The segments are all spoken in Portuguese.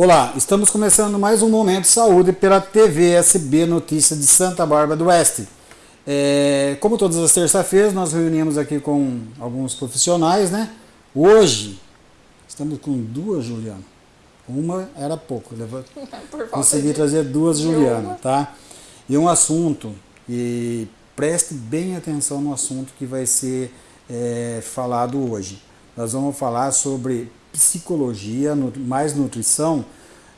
Olá, estamos começando mais um Momento Saúde pela TV SB Notícias de Santa Bárbara do Oeste. É, como todas as terças-feiras, nós reunimos aqui com alguns profissionais, né? Hoje, estamos com duas, Juliana. Uma era pouco, consegui trazer duas, Juliana, tá? E um assunto, e preste bem atenção no assunto que vai ser é, falado hoje. Nós vamos falar sobre psicologia, mais nutrição,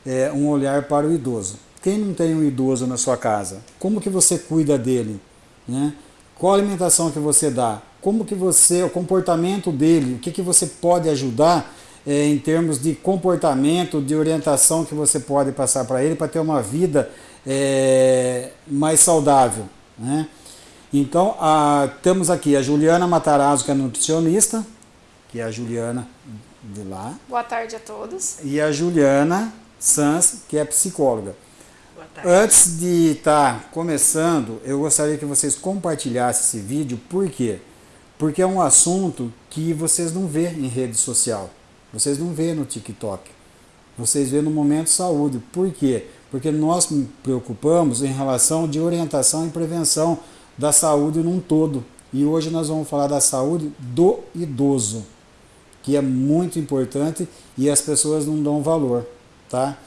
é, um olhar para o idoso. Quem não tem um idoso na sua casa? Como que você cuida dele? Né? Qual alimentação que você dá? Como que você, o comportamento dele, o que, que você pode ajudar é, em termos de comportamento, de orientação que você pode passar para ele para ter uma vida é, mais saudável. Né? Então, a, temos aqui a Juliana Matarazzo, que é nutricionista, que é a Juliana de lá. Boa tarde a todos. E a Juliana Sans, que é psicóloga. Antes de estar tá começando, eu gostaria que vocês compartilhassem esse vídeo, por quê? Porque é um assunto que vocês não vê em rede social, vocês não vê no TikTok, vocês vê no Momento Saúde. Por quê? Porque nós nos preocupamos em relação de orientação e prevenção da saúde num todo. E hoje nós vamos falar da saúde do idoso que é muito importante e as pessoas não dão valor, tá?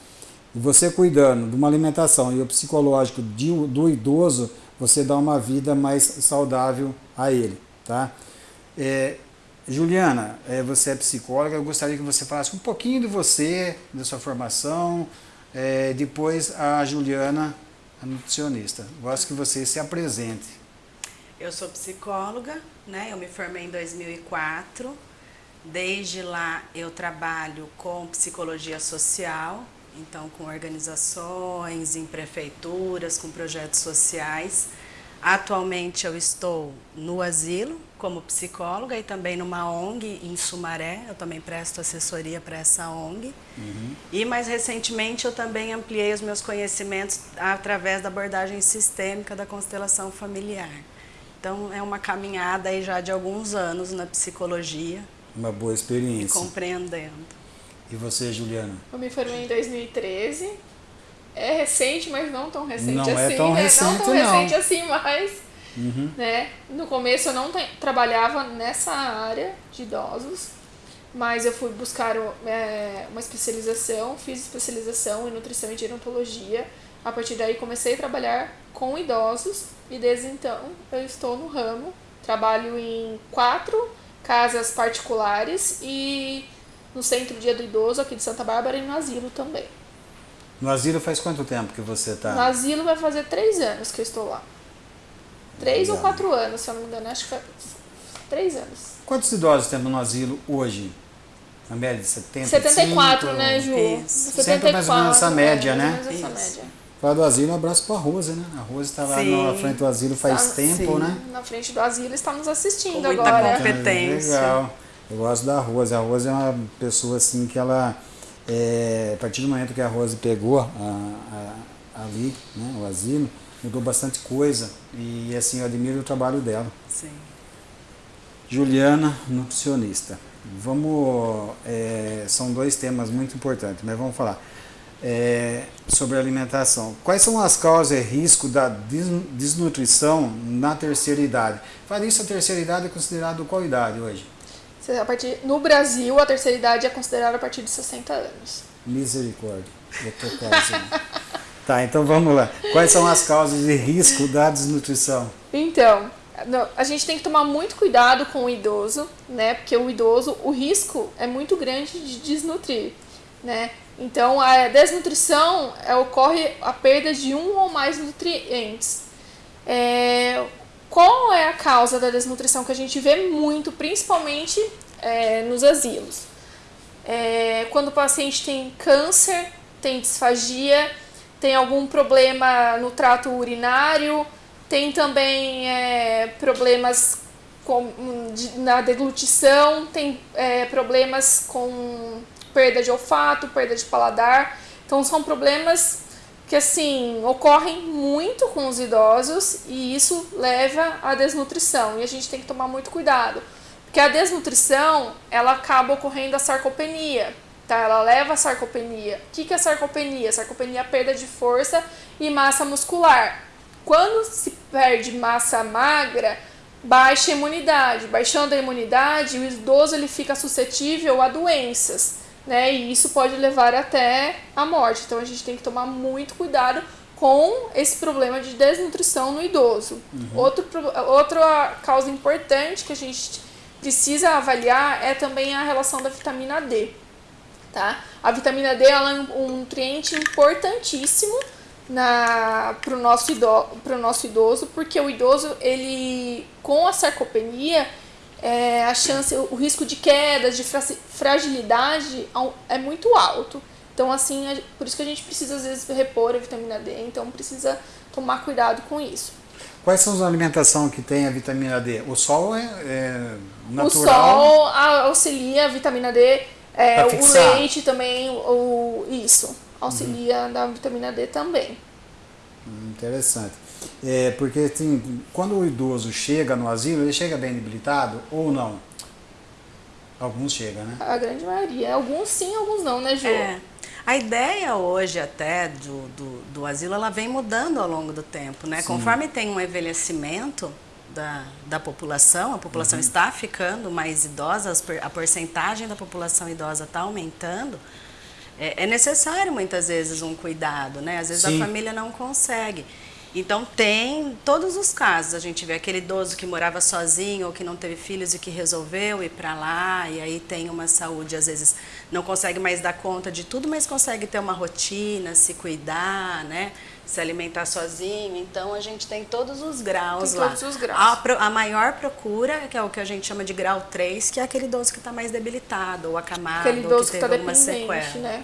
E você cuidando de uma alimentação e o psicológico de, do idoso, você dá uma vida mais saudável a ele, tá? É, Juliana, é, você é psicóloga, eu gostaria que você falasse um pouquinho de você, da sua formação, é, depois a Juliana, a nutricionista. Gosto que você se apresente. Eu sou psicóloga, né? Eu me formei em 2004, Desde lá eu trabalho com psicologia social, então com organizações, em prefeituras, com projetos sociais. Atualmente eu estou no asilo como psicóloga e também numa ONG em Sumaré, eu também presto assessoria para essa ONG. Uhum. E mais recentemente eu também ampliei os meus conhecimentos através da abordagem sistêmica da constelação familiar. Então é uma caminhada aí já de alguns anos na psicologia, uma boa experiência. Compreendendo. E você, Juliana? Eu me formei em 2013. É recente, mas não tão recente não assim. É tão né? recente, não tão não. recente assim, mas. Uhum. Né? No começo eu não trabalhava nessa área de idosos, mas eu fui buscar é, uma especialização, fiz especialização em nutrição e gerontologia. A partir daí comecei a trabalhar com idosos e desde então eu estou no ramo. Trabalho em quatro casas particulares e no Centro Dia do Idoso aqui de Santa Bárbara e no asilo também. No asilo faz quanto tempo que você está? No asilo vai fazer três anos que eu estou lá. Três ou quatro anos, se eu não me engano, acho que foi três anos. Quantos idosos temos no asilo hoje? Na média de 70? 74, né, Ju? Isso. 74, Sempre mais ou menos essa média, é, né? Essa média. Falar do asilo, um abraço para a Rose, né? A Rose está lá na frente do asilo faz está, tempo, sim. né? Na frente do asilo está nos assistindo Com muita agora. competência. Legal. Eu gosto da Rose. A Rose é uma pessoa assim que ela, é, a partir do momento que a Rose pegou a, a, ali, né, o asilo, mudou bastante coisa. E assim, eu admiro o trabalho dela. Sim. Juliana, nutricionista. Vamos, é, são dois temas muito importantes, mas vamos falar é, sobre alimentação. Quais são as causas e riscos da desnutrição na terceira idade? Fala isso, a terceira idade é considerada qual idade hoje? A partir, no Brasil, a terceira idade é considerada a partir de 60 anos. Misericórdia, eu tô quase. tá, então vamos lá. Quais são as causas e risco da desnutrição? Então, a gente tem que tomar muito cuidado com o idoso, né? Porque o idoso, o risco é muito grande de desnutrir, né? Então, a desnutrição é, ocorre a perda de um ou mais nutrientes. É, qual é a causa da desnutrição que a gente vê muito, principalmente é, nos asilos? É, quando o paciente tem câncer, tem disfagia, tem algum problema no trato urinário, tem também é, problemas com, de, na deglutição, tem é, problemas com perda de olfato, perda de paladar. Então são problemas que assim ocorrem muito com os idosos e isso leva à desnutrição e a gente tem que tomar muito cuidado porque a desnutrição ela acaba ocorrendo a sarcopenia tá? Ela leva a sarcopenia. O que, que é sarcopenia? Sarcopenia é perda de força e massa muscular. Quando se perde massa magra, baixa a imunidade. Baixando a imunidade, o idoso ele fica suscetível a doenças, né? E isso pode levar até a morte. Então a gente tem que tomar muito cuidado com esse problema de desnutrição no idoso. Uhum. Outro, outra causa importante que a gente precisa avaliar é também a relação da vitamina D. Tá? A vitamina D é um nutriente importantíssimo para o nosso, idoso, nosso idoso, porque o idoso, ele com a sarcopenia, é, a chance, o risco de quedas, de fragilidade é muito alto. Então, assim, é, por isso que a gente precisa, às vezes, repor a vitamina D, então precisa tomar cuidado com isso. Quais são as alimentações que tem a vitamina D? O sol é, é natural? O sol auxilia a vitamina D, é, o leite também, o, isso auxilia uhum. da vitamina D também. Hum, interessante. É, porque assim, quando o idoso chega no asilo, ele chega bem debilitado ou não? Alguns chegam, né? A grande maioria. Alguns sim, alguns não, né, Ju? É. A ideia hoje até do, do, do, asilo, ela vem mudando ao longo do tempo, né? Sim. Conforme tem um envelhecimento da, da população, a população uhum. está ficando mais idosa, a porcentagem da população idosa está aumentando, é, é, necessário muitas vezes um cuidado, né? Às vezes Sim. a família não consegue. Então tem todos os casos, a gente vê aquele idoso que morava sozinho ou que não teve filhos e que resolveu ir para lá e aí tem uma saúde, às vezes não consegue mais dar conta de tudo, mas consegue ter uma rotina, se cuidar, né? Se alimentar sozinho. Então a gente tem todos os graus tem lá. Todos os graus. A, a, maior procura, que é o que a gente chama de grau 3, que é aquele idoso que está mais debilitado ou acamado, aquele idoso ou que, que teve tá sequela. Né?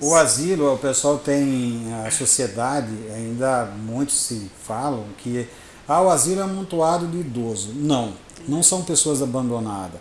O asilo, o pessoal tem, a sociedade, ainda muitos se falam que ah, o asilo é amontoado de idoso. Não, não são pessoas abandonadas.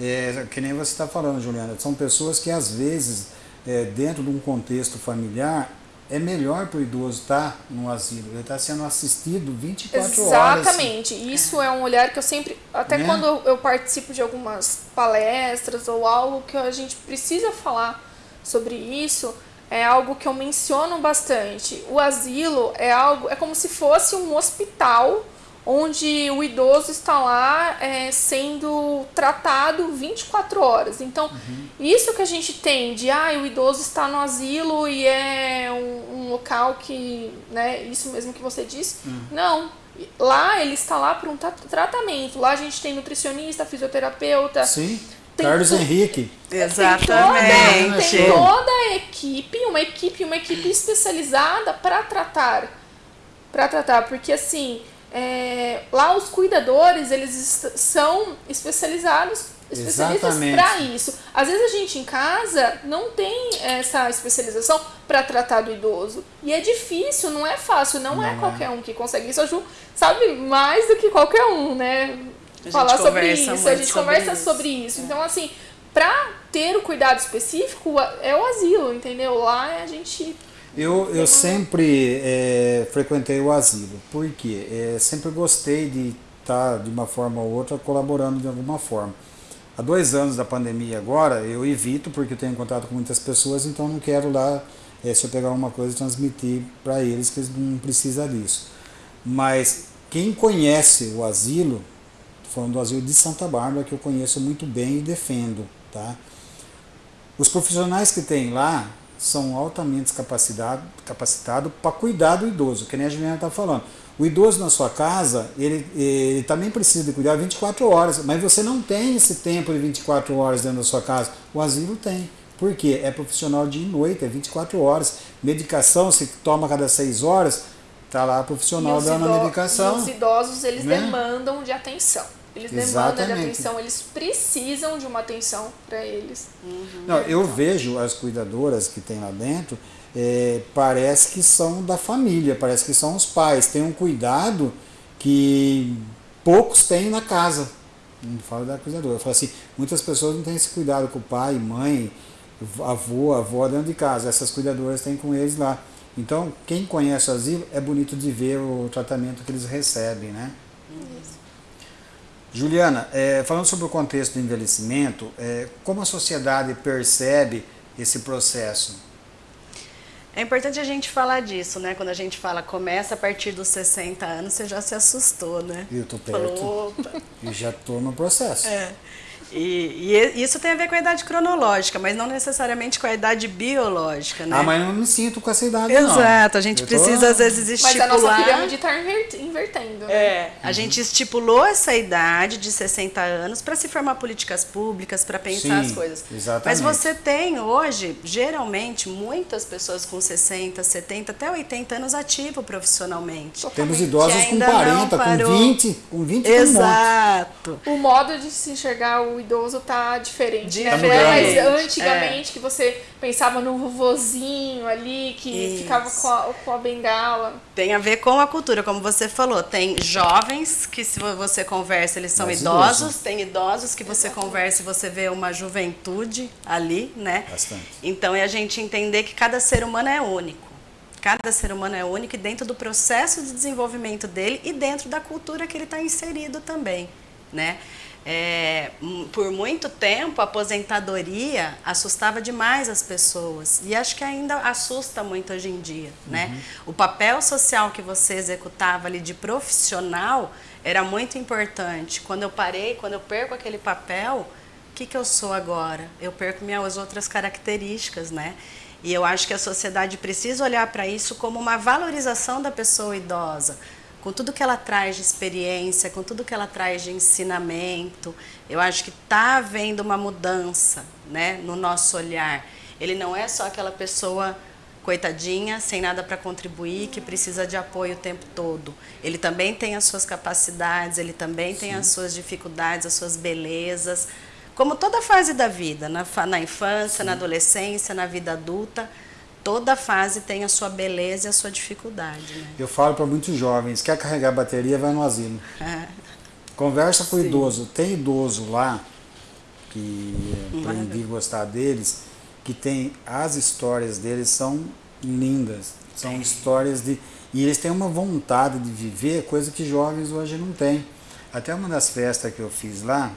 É, que nem você está falando, Juliana, são pessoas que às vezes, é, dentro de um contexto familiar, é melhor para o idoso estar tá no asilo, ele está sendo assistido 24 Exatamente. horas. Exatamente, isso é. um olhar que eu sempre, até né? quando eu, participo de algumas palestras ou algo que a gente precisa falar sobre isso, é algo que eu menciono bastante. O asilo é algo, é como se fosse um hospital onde o idoso está lá é, sendo tratado 24 horas. Então, uhum. isso que a gente tem de, ah, o idoso está no asilo e é um, um local que, né, isso mesmo que você disse, uhum. não. Lá ele está lá para um tratamento. Lá a gente tem nutricionista, fisioterapeuta. Sim. Carlos tu... Henrique. Exatamente. Tem toda, tem toda a equipe, uma equipe, uma equipe especializada para tratar. Para tratar, porque assim, é, lá os cuidadores, eles são especializados especialistas para isso. Às vezes a gente em casa não tem essa especialização para tratar do idoso. E é difícil, não é fácil, não, é não é, é qualquer um que consegue isso. A Ju sabe mais do que qualquer um, né? Falar sobre isso, a gente conversa isso. sobre isso. Então, assim, para ter o cuidado específico é o asilo, entendeu? Lá a gente eu, eu sempre é, frequentei o asilo, porque é, sempre gostei de estar, de uma forma ou outra, colaborando de alguma forma. Há dois anos da pandemia agora, eu evito, porque eu tenho contato com muitas pessoas, então não quero lá, é, se eu pegar uma coisa, transmitir para eles que eles não precisam disso. Mas quem conhece o asilo, falando do asilo de Santa Bárbara, que eu conheço muito bem e defendo, tá? Os profissionais que tem lá, são altamente capacitados capacitado para cuidar do idoso, que nem a Juliana está falando. O idoso na sua casa, ele, ele também precisa de cuidar 24 horas, mas você não tem esse tempo de 24 horas dentro da sua casa. O asilo tem. Por quê? É profissional de noite, é 24 horas. Medicação, se toma cada 6 horas, está lá profissional dando a medicação. E os idosos, eles né? demandam de atenção. Eles Exatamente. demandam de atenção, eles precisam de uma atenção para eles. Uhum. Não, eu vejo as cuidadoras que tem lá dentro, é, parece que são da família, parece que são os pais. Tem um cuidado que poucos têm na casa. Não falo da cuidadora. Eu falo assim, muitas pessoas não têm esse cuidado com o pai, mãe, avô, avó dentro de casa. Essas cuidadoras têm com eles lá. Então, quem conhece o asilo, é bonito de ver o tratamento que eles recebem, né? Isso. Juliana, é, falando sobre o contexto do envelhecimento, é, como a sociedade percebe esse processo? É importante a gente falar disso, né? Quando a gente fala começa a partir dos 60 anos, você já se assustou, né? Eu tô perto. Falou, Opa. E já tô no processo. É. E, e, isso tem a ver com a idade cronológica, mas não necessariamente com a idade biológica, né? Ah, mas eu não me sinto com essa idade, Exato, não. Exato, a gente eu precisa tô... às vezes estipular... Mas a nossa pirâmide está invertendo, né? É, a uhum. gente estipulou essa idade de 60 anos para se formar políticas públicas, para pensar Sim, as coisas. Exatamente. Mas você tem hoje, geralmente, muitas pessoas com 60, 70, até 80 anos ativo profissionalmente. Temos idosos com 40, com 20, com 20 Exato. O modo de se enxergar o idoso tá diferente, né? Não é mais antigamente é. que você pensava no vovozinho ali que Isso. ficava com a, com a bengala. Tem a ver com a cultura, como você falou. Tem jovens que se você conversa, eles são idosos. idosos. Tem idosos que você Exatamente. conversa e você vê uma juventude ali, né? Bastante. Então é a gente entender que cada ser humano é único. Cada ser humano é único e dentro do processo de desenvolvimento dele e dentro da cultura que ele está inserido também, né? É, por muito tempo, a aposentadoria assustava demais as pessoas e acho que ainda assusta muito hoje em dia, né? uhum. né? O papel social que você executava ali de profissional era muito importante. Quando eu parei, quando eu perco aquele papel, o que, que eu sou agora? Eu perco minhas outras características, né? E eu acho que a sociedade precisa olhar para isso como uma valorização da pessoa idosa com tudo que ela traz de experiência, com tudo que ela traz de ensinamento, eu acho que está havendo uma mudança né, no nosso olhar. Ele não é só aquela pessoa coitadinha, sem nada para contribuir, que precisa de apoio o tempo todo. Ele também tem as suas capacidades, ele também Sim. tem as suas dificuldades, as suas belezas. Como toda fase da vida, na, na infância, Sim. na adolescência, na vida adulta, toda fase tem a sua beleza e a sua dificuldade. Né? Eu falo para muitos jovens, quer carregar bateria, vai no asilo. É. Conversa com o idoso. Tem idoso lá, que aprendi a gostar deles, que tem as histórias deles são lindas. São é. histórias de. E eles têm uma vontade de viver, coisa que jovens hoje não têm. Até uma das festas que eu fiz lá,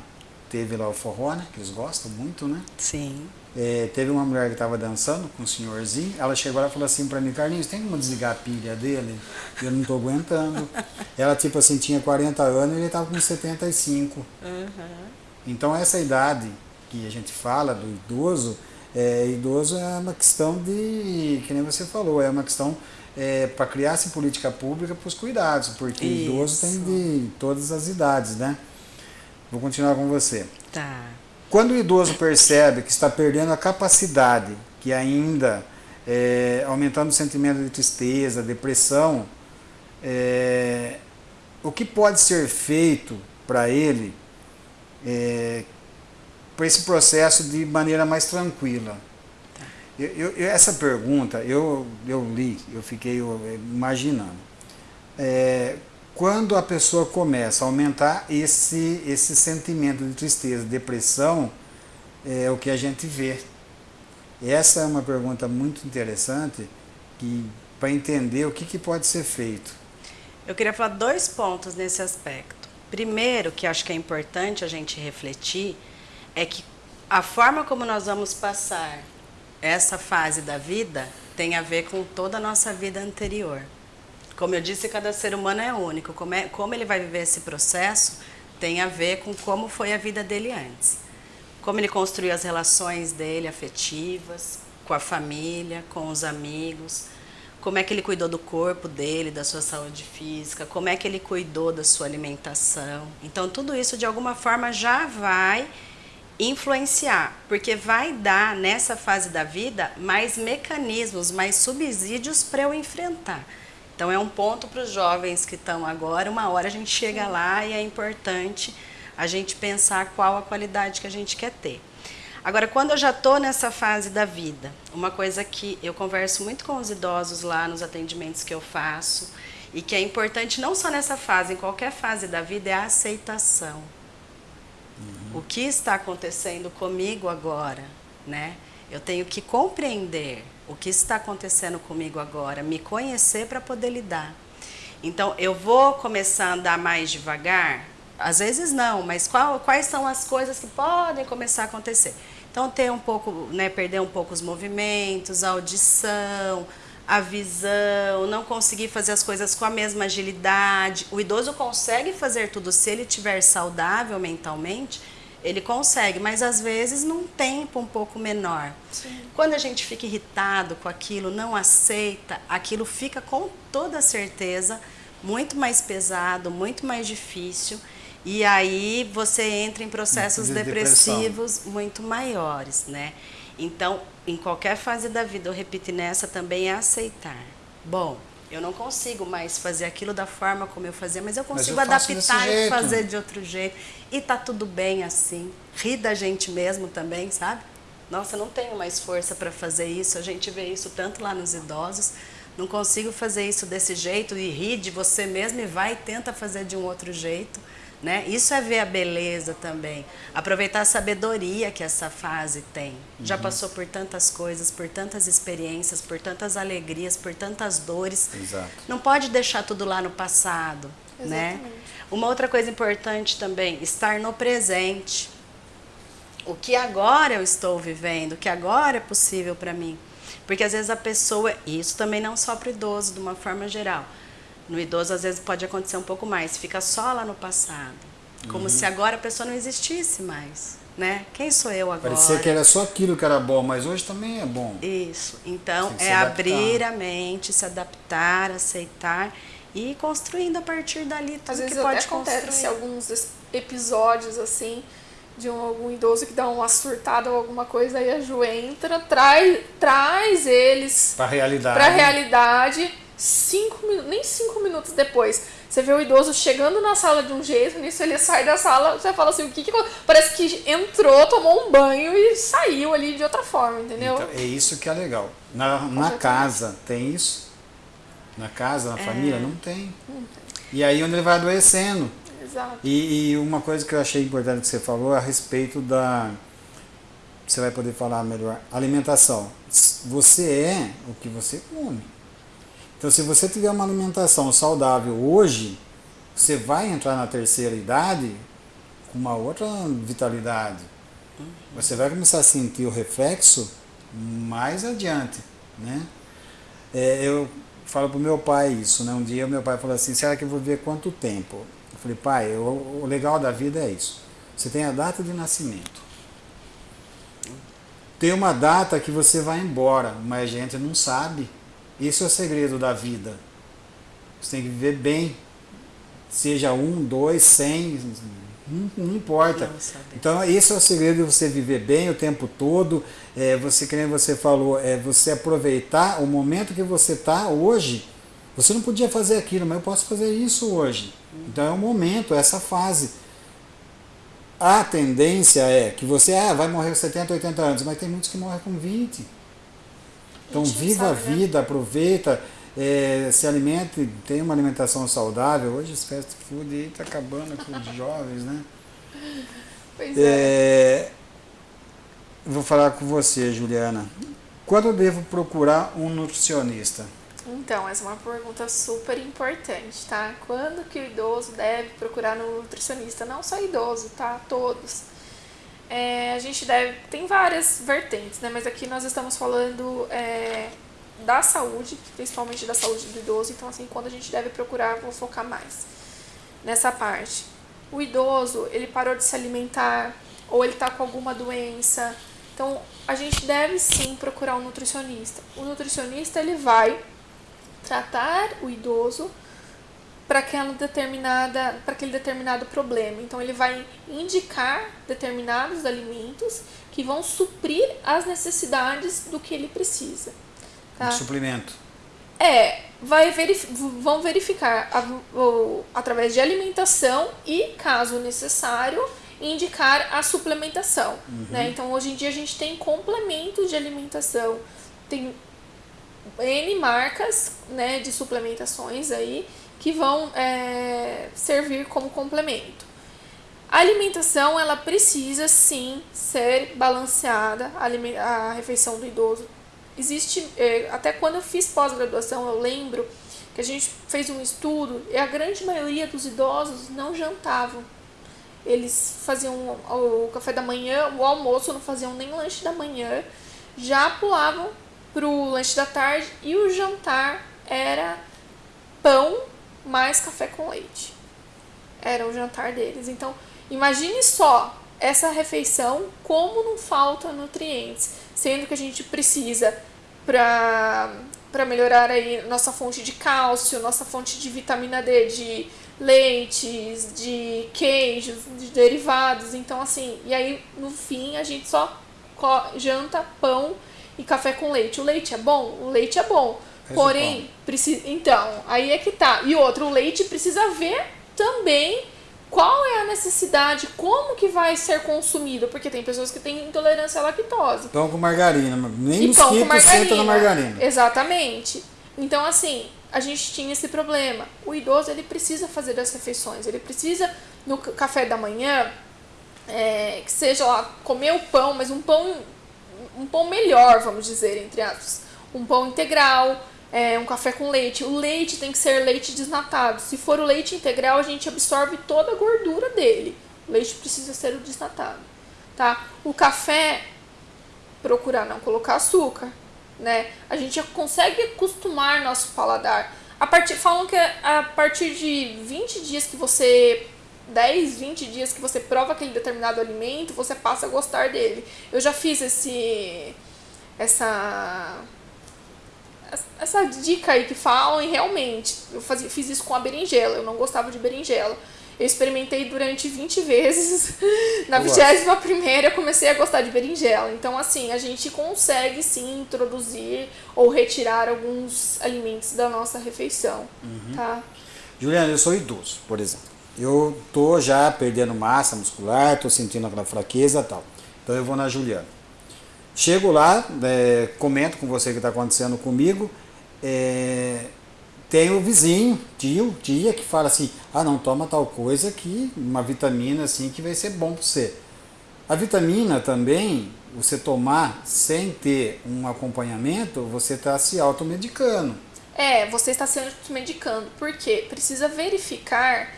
teve lá o forró, né? Que eles gostam muito, né? Sim. É, teve uma mulher que estava dançando com um senhorzinho, ela chegou lá e falou assim para mim, Carlinhos, tem como desligar a pilha dele? Eu não estou aguentando. ela, tipo assim, tinha 40 anos e ele estava com 75. Uhum. Então, essa idade que a gente fala do idoso, é, idoso é uma questão de, que nem você falou, é uma questão é, para criar-se política pública para os cuidados, porque Isso. idoso tem de todas as idades, né? Vou continuar com você. Tá. Quando o idoso percebe que está perdendo a capacidade, que ainda é, aumentando o sentimento de tristeza, depressão, é, o que pode ser feito para ele é, para esse processo de maneira mais tranquila? Eu, eu, essa pergunta eu, eu li, eu fiquei imaginando. É, quando a pessoa começa a aumentar esse, esse sentimento de tristeza, depressão, é o que a gente vê. Essa é uma pergunta muito interessante para entender o que, que pode ser feito. Eu queria falar dois pontos nesse aspecto. Primeiro, que acho que é importante a gente refletir, é que a forma como nós vamos passar essa fase da vida tem a ver com toda a nossa vida anterior. Como eu disse, cada ser humano é único. Como, é, como ele vai viver esse processo tem a ver com como foi a vida dele antes. Como ele construiu as relações dele afetivas, com a família, com os amigos, como é que ele cuidou do corpo dele, da sua saúde física, como é que ele cuidou da sua alimentação. Então, tudo isso de alguma forma já vai influenciar, porque vai dar nessa fase da vida mais mecanismos, mais subsídios para eu enfrentar. Então é um ponto para os jovens que estão agora, uma hora a gente chega lá e é importante a gente pensar qual a qualidade que a gente quer ter. Agora, quando eu já estou nessa fase da vida, uma coisa que eu converso muito com os idosos lá nos atendimentos que eu faço, e que é importante não só nessa fase, em qualquer fase da vida, é a aceitação. Uhum. O que está acontecendo comigo agora, né? Eu tenho que compreender o que está acontecendo comigo agora, me conhecer para poder lidar. Então, eu vou começar a andar mais devagar? Às vezes não, mas qual, quais são as coisas que podem começar a acontecer? Então ter um pouco, né, perder um pouco os movimentos, a audição, a visão, não conseguir fazer as coisas com a mesma agilidade. O idoso consegue fazer tudo se ele estiver saudável mentalmente, ele consegue, mas às vezes num tempo um pouco menor. Sim. Quando a gente fica irritado com aquilo, não aceita, aquilo fica com toda certeza muito mais pesado, muito mais difícil. E aí você entra em processos de depressivos muito maiores, né? Então, em qualquer fase da vida, eu repito nessa também é aceitar. Bom, eu não consigo mais fazer aquilo da forma como eu fazia, mas eu consigo mas eu adaptar e fazer de outro jeito. E tá tudo bem assim. Rir da gente mesmo também, sabe? Nossa, não tenho mais força para fazer isso. A gente vê isso tanto lá nos idosos. Não consigo fazer isso desse jeito e rir de você mesmo e vai e tenta fazer de um outro jeito. Né? Isso é ver a beleza também. Aproveitar a sabedoria que essa fase tem. Uhum. Já passou por tantas coisas, por tantas experiências, por tantas alegrias, por tantas dores. Exato. Não pode deixar tudo lá no passado. Né? Uma outra coisa importante também, estar no presente. O que agora eu estou vivendo, o que agora é possível para mim. Porque às vezes a pessoa, e isso também não só para o idoso, de uma forma geral, no idoso, às vezes, pode acontecer um pouco mais, fica só lá no passado. Como uhum. se agora a pessoa não existisse mais. Né? Quem sou eu agora? Parecia que era só aquilo que era bom, mas hoje também é bom. Isso. Então, é abrir a mente, se adaptar, aceitar e ir construindo a partir dali tudo Às vezes que pode até acontece alguns episódios assim de um, algum idoso que dá uma surtada ou alguma coisa, aí a Ju entra, traz, traz eles para a realidade. Pra realidade cinco nem cinco minutos depois, você vê o idoso chegando na sala de um jeito, nisso ele sai da sala, você fala assim, o que que parece que entrou, tomou um banho e saiu ali de outra forma, entendeu? Então, é isso que é legal. Na, na casa tem isso? Na casa, na é. família não tem. não tem. E aí onde ele vai adoecendo. Exato. E, e uma coisa que eu achei importante que você falou a respeito da você vai poder falar melhor, alimentação. Você é o que você come. Então, se você tiver uma alimentação saudável hoje, você vai entrar na terceira idade com uma outra vitalidade. Você vai começar a sentir o reflexo mais adiante, né? É, eu falo para o meu pai isso, né? Um dia meu pai falou assim, será que eu vou ver quanto tempo? Eu falei, pai, o legal da vida é isso. Você tem a data de nascimento. Tem uma data que você vai embora, mas a gente não sabe. Esse é o segredo da vida. Você tem que viver bem. Seja um, dois, cem, não, não importa. então esse é o segredo de você viver bem o tempo todo. É, você, que você falou, é você aproveitar o momento que você está hoje. Você não podia fazer aquilo, mas eu posso fazer isso hoje. Então é o momento, é essa fase. A tendência é que você ah, vai morrer com 70, 80 anos, mas tem muitos que morrem com 20. Então viva a né? vida, aproveita, é, se alimente, tenha uma alimentação saudável. Hoje esse fast food está acabando com os jovens, né? Pois é. é. Vou falar com você, Juliana. Quando eu devo procurar um nutricionista? Então, essa é uma pergunta super importante, tá? Quando que o idoso deve procurar um nutricionista? Não só idoso, tá? Todos é, a gente deve. Tem várias vertentes, né? Mas aqui nós estamos falando é, da saúde, principalmente da saúde do idoso. Então, assim, quando a gente deve procurar, vou focar mais nessa parte. O idoso, ele parou de se alimentar, ou ele está com alguma doença. Então, a gente deve sim procurar um nutricionista. O nutricionista, ele vai tratar o idoso para aquela determinada para aquele determinado problema. Então ele vai indicar determinados alimentos que vão suprir as necessidades do que ele precisa. Tá? Um suplemento. É, vai verif vão verificar a, através de alimentação e, caso necessário, indicar a suplementação. Uhum. Né? Então hoje em dia a gente tem complementos de alimentação, tem N marcas né, de suplementações aí que vão é, servir como complemento. A alimentação ela precisa sim ser balanceada, a, refeição do idoso. Existe, é, até quando eu fiz pós-graduação, eu lembro que a gente fez um estudo e a grande maioria dos idosos não jantavam. eles faziam o café da manhã, o almoço, não faziam nem lanche da manhã, já pulavam pro lanche da tarde e o jantar era pão mais café com leite. Era o jantar deles. Então, imagine só essa refeição como não falta nutrientes, sendo que a gente precisa para melhorar aí nossa fonte de cálcio, nossa fonte de vitamina D, de leites, de queijos, de derivados. Então, assim, e aí no fim a gente só janta pão e café com leite. O leite é bom? O leite é bom. Porém, precisa. Então, aí é que tá. E outro, o leite precisa ver também qual é a necessidade, como que vai ser consumido, porque tem pessoas que têm intolerância à lactose. Pão com margarina, nem mosquito senta na margarina. Exatamente. Então, assim, a gente tinha esse problema. O idoso, ele precisa fazer as refeições, ele precisa, no café da manhã, é, que seja lá, comer o pão, mas um pão, um pão melhor, vamos dizer, entre aspas. Um pão integral, é, um café com leite. O leite tem que ser leite desnatado. Se for o leite integral, a gente absorve toda a gordura dele. O leite precisa ser o desnatado, tá? O café, procurar não colocar açúcar, né? A gente consegue acostumar nosso paladar. A partir, falam que a partir de 20 dias que você 10, 20 dias que você prova aquele determinado alimento, você passa a gostar dele. Eu já fiz esse essa essa dica aí que falam e realmente, eu fazia, fiz isso com a berinjela, eu não gostava de berinjela. Eu experimentei durante 20 vezes. Na 21 primeira eu comecei a gostar de berinjela. Então, assim, a gente consegue sim introduzir ou retirar alguns alimentos da nossa refeição. Uhum. Tá? Juliana, eu sou idoso, por exemplo. Eu tô já perdendo massa muscular, tô sentindo aquela fraqueza e tal. Então eu vou na Juliana. Chego lá, é, comento com você o que está acontecendo comigo. É, tem o vizinho, tio, tia, que fala assim: ah, não, toma tal coisa que uma vitamina assim que vai ser bom para você. A vitamina também, você tomar sem ter um acompanhamento, você está se automedicando. É, você está se automedicando. Por quê? Precisa verificar.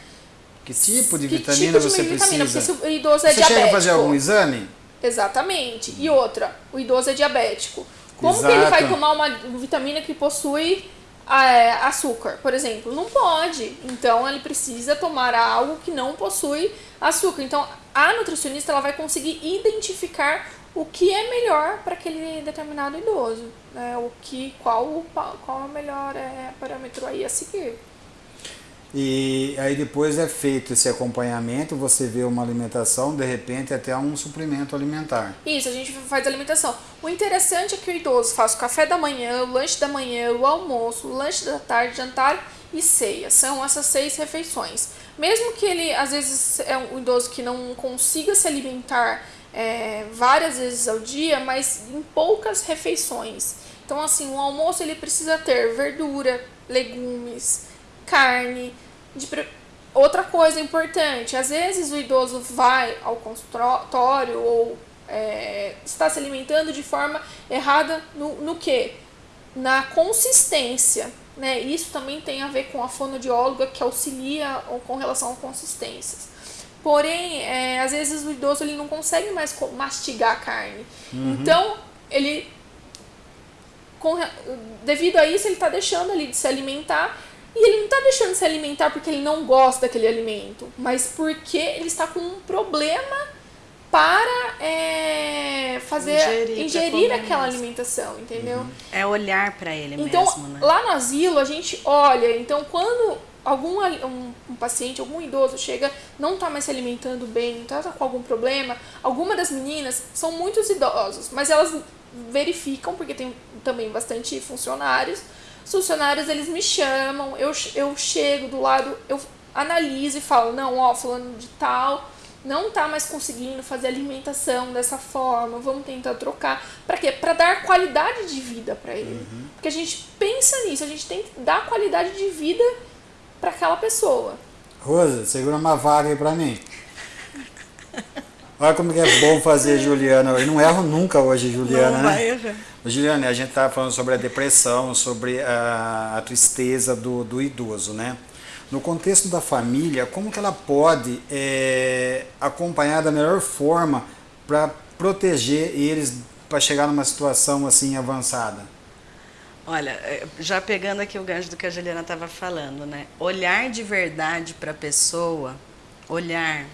Que tipo de que vitamina tipo de você vitamina, precisa? Porque se o idoso é você diabético. Você chega a fazer algum exame? Exatamente. E outra, o idoso é diabético. Como Exato. que ele vai tomar uma vitamina que possui é, açúcar, por exemplo? Não pode. Então ele precisa tomar algo que não possui açúcar. Então a nutricionista ela vai conseguir identificar o que é melhor para aquele determinado idoso, né? O que qual qual é o melhor é, parâmetro aí a seguir. E aí depois é feito esse acompanhamento, você vê uma alimentação, de repente até um suplemento alimentar. Isso, a gente faz alimentação. O interessante é que o idoso faz o café da manhã, o lanche da manhã, o almoço, o lanche da tarde, jantar e ceia. São essas seis refeições. Mesmo que ele, às vezes, é um idoso que não consiga se alimentar é, várias vezes ao dia, mas em poucas refeições. Então, assim, o almoço ele precisa ter verdura, legumes, carne. De... Outra coisa importante, às vezes o idoso vai ao consultório ou é, está se alimentando de forma errada no, no que? Na consistência. Né? Isso também tem a ver com a fonoaudióloga que auxilia com relação a consistências. Porém, é, às vezes o idoso ele não consegue mais mastigar a carne. Uhum. Então, ele com, devido a isso, ele está deixando ali de se alimentar e ele não está deixando de se alimentar porque ele não gosta daquele alimento, mas porque ele está com um problema para é, fazer ingerir, ingerir aquela alimentação, entendeu? Uhum. É olhar para ele então, mesmo, né? lá no asilo a gente olha, então quando algum um, um paciente, algum idoso chega, não está mais se alimentando bem, está com algum problema, alguma das meninas são muitos idosos, mas elas verificam porque tem também bastante funcionários os funcionários, eles me chamam, eu, eu chego do lado, eu analiso e falo, não, ó, falando de tal, não tá mais conseguindo fazer alimentação dessa forma, vamos tentar trocar. Para quê? Para dar qualidade de vida para ele. Uhum. Porque a gente pensa nisso, a gente tem que dar qualidade de vida para aquela pessoa. Rosa, segura uma vaga aí para mim. Olha como que é bom fazer Juliana. Eu não erro nunca hoje, Juliana. Não né? vai errar. Juliana, a gente estava falando sobre a depressão, sobre a, a tristeza do, do, idoso, né? no contexto da família, como que ela pode é, acompanhar da melhor forma para proteger eles para chegar numa situação assim avançada? Olha, é, já pegando aqui o gancho do que a Juliana estava falando, né? Olhar de verdade para a pessoa, olhar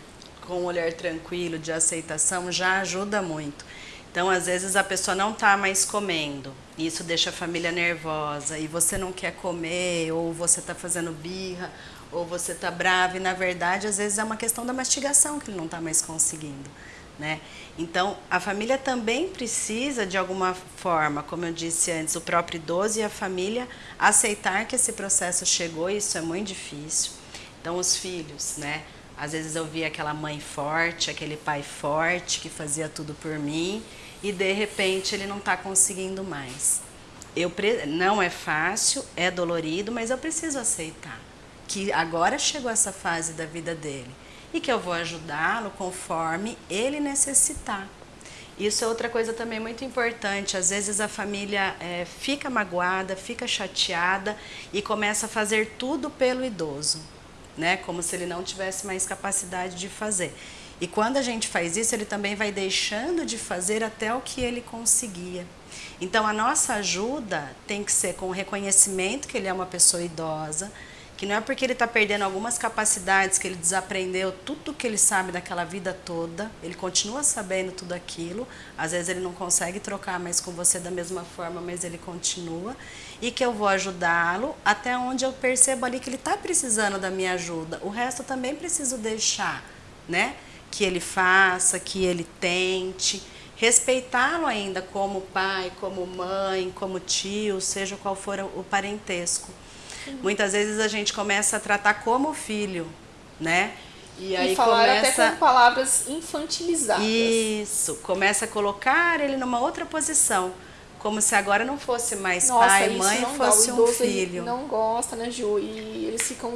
com um olhar tranquilo, de aceitação, já ajuda muito. Então, às vezes, a pessoa não está mais comendo, e isso deixa a família nervosa, e você não quer comer, ou você está fazendo birra, ou você está bravo, e na verdade, às vezes, é uma questão da mastigação que ele não está mais conseguindo. Né? Então, a família também precisa, de alguma forma, como eu disse antes, o próprio idoso e a família aceitar que esse processo chegou, e isso é muito difícil. Então, os filhos, né? Às vezes eu via aquela mãe forte, aquele pai forte que fazia tudo por mim, e de repente ele não está conseguindo mais. Eu não é fácil, é dolorido, mas eu preciso aceitar que agora chegou essa fase da vida dele e que eu vou ajudá-lo conforme ele necessitar. Isso é outra coisa também muito importante. Às vezes a família é, fica magoada, fica chateada e começa a fazer tudo pelo idoso, né? Como se ele não tivesse mais capacidade de fazer. E quando a gente faz isso, ele também vai deixando de fazer até o que ele conseguia. Então, a nossa ajuda tem que ser com o reconhecimento que ele é uma pessoa idosa, que não é porque ele está perdendo algumas capacidades, que ele desaprendeu tudo que ele sabe daquela vida toda, ele continua sabendo tudo aquilo, às vezes ele não consegue trocar mais com você da mesma forma, mas ele continua, e que eu vou ajudá-lo até onde eu percebo ali que ele está precisando da minha ajuda. O resto eu também preciso deixar, né? Que ele faça, que ele tente, respeitá-lo ainda como pai, como mãe, como tio, seja qual for o parentesco. Muitas vezes a gente começa a tratar como filho, né? E, aí e falar começa... até com palavras infantilizadas. Isso, começa a colocar ele numa outra posição como se agora não fosse mais Nossa, pai, mãe, fosse um filho. Não gosta, né, Ju? E eles ficam.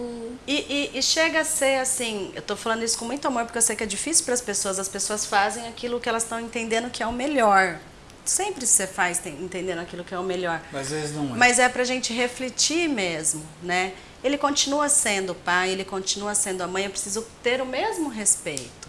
E, e, e, chega a ser assim, eu tô falando isso com muito amor, porque eu sei que é difícil para as pessoas, as pessoas fazem aquilo que elas estão entendendo que é o melhor. Sempre você faz entendendo aquilo que é o melhor. Mas às vezes não é. Mas é pra gente refletir mesmo, né? Ele continua sendo o pai, ele continua sendo a mãe, eu preciso ter o mesmo respeito.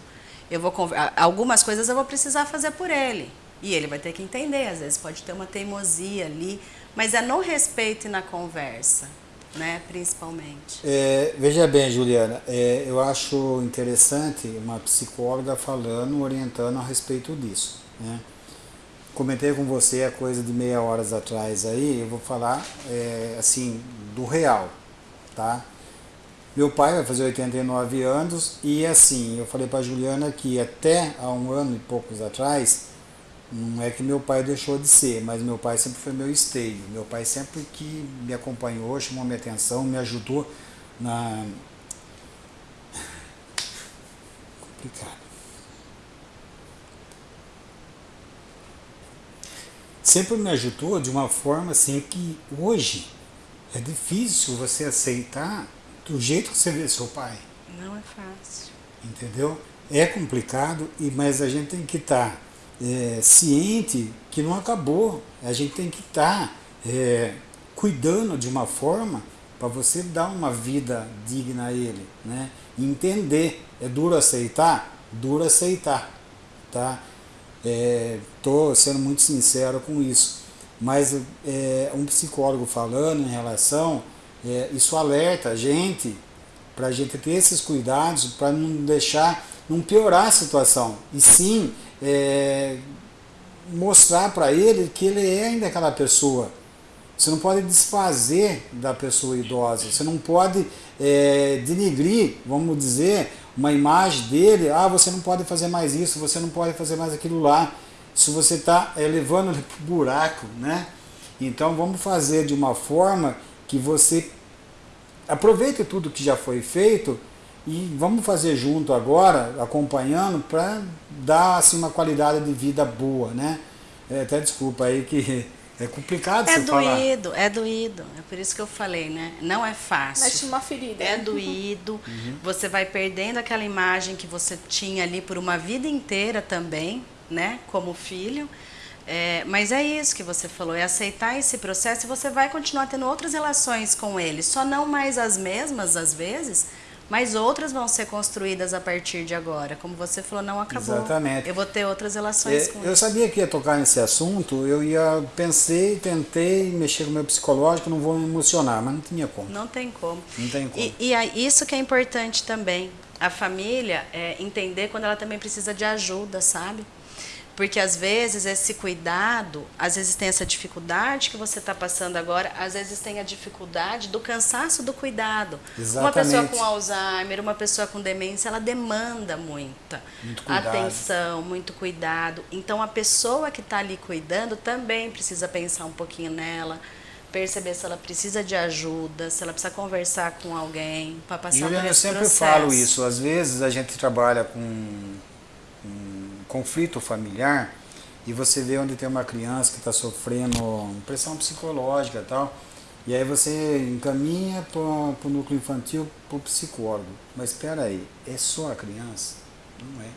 Eu vou algumas coisas eu vou precisar fazer por ele. E ele vai ter que entender, às vezes pode ter uma teimosia ali, mas é no respeito e na conversa, né, principalmente. É, veja bem, Juliana, é, eu acho interessante uma psicóloga falando, orientando a respeito disso, né? Comentei com você a coisa de meia horas atrás aí, eu vou falar é, assim, do real, tá? Meu pai vai fazer 89 anos e assim, eu falei para Juliana que até há um ano e poucos atrás, não é que meu pai deixou de ser, mas meu pai sempre foi meu esteio. Meu pai sempre que me acompanhou, chamou minha atenção, me ajudou na. Complicado. Sempre me ajudou de uma forma assim que hoje é difícil você aceitar do jeito que você vê seu pai. Não é fácil. Entendeu? É complicado, mas a gente tem que estar. Tá é, ciente que não acabou. A gente tem que estar tá, é, cuidando de uma forma para você dar uma vida digna a ele, né? Entender. É duro aceitar? Duro aceitar, tá? É, sendo muito sincero com isso. Mas é, um psicólogo falando em relação, é, isso alerta a gente para a gente ter esses cuidados para não deixar, não piorar a situação. E sim é, mostrar para ele que ele é ainda aquela pessoa. Você não pode desfazer da pessoa idosa, você não pode é, denigrir, vamos dizer, uma imagem dele, ah, você não pode fazer mais isso, você não pode fazer mais aquilo lá. Se você está é, levando ele para o buraco, né? Então vamos fazer de uma forma que você aproveite tudo que já foi feito e vamos fazer junto agora, acompanhando, para dar assim, uma qualidade de vida boa, né? É, até desculpa aí que é complicado é você doído, falar. É doído, é por isso que eu falei, né? Não é fácil. Mexe uma ferida. É doído, uhum. você vai perdendo aquela imagem que você tinha ali por uma vida inteira também, né? Como filho. É, mas é isso que você falou, é aceitar esse processo e você vai continuar tendo outras relações com ele, só não mais as mesmas às vezes, mas outras vão ser construídas a partir de agora. Como você falou, não acabou. Exatamente. Eu vou ter outras relações É, com eu ele. sabia que ia tocar nesse assunto, eu ia pensei, tentei mexer com o meu psicológico, não vou me emocionar, mas não tinha como. Não tem como. Não tem como. E, e aí, isso que é importante também. A família é, entender quando ela também precisa de ajuda, sabe? Porque às vezes esse cuidado, às vezes tem essa dificuldade que você está passando agora, às vezes tem a dificuldade do cansaço do cuidado. Uma pessoa Exatamente. com Alzheimer, uma pessoa com demência, ela demanda muita Muito atenção, muito cuidado. Então a pessoa que está ali cuidando também precisa pensar um pouquinho nela, perceber se ela precisa de ajuda, se ela precisa conversar com alguém para passar por Juliana, eu esse sempre processo. falo isso. Às vezes a gente trabalha com, com conflito familiar e você vê onde tem uma criança que está sofrendo pressão psicológica e tal, e aí você encaminha para o núcleo infantil, para o psicólogo. Mas espera aí, é só a criança? Não é.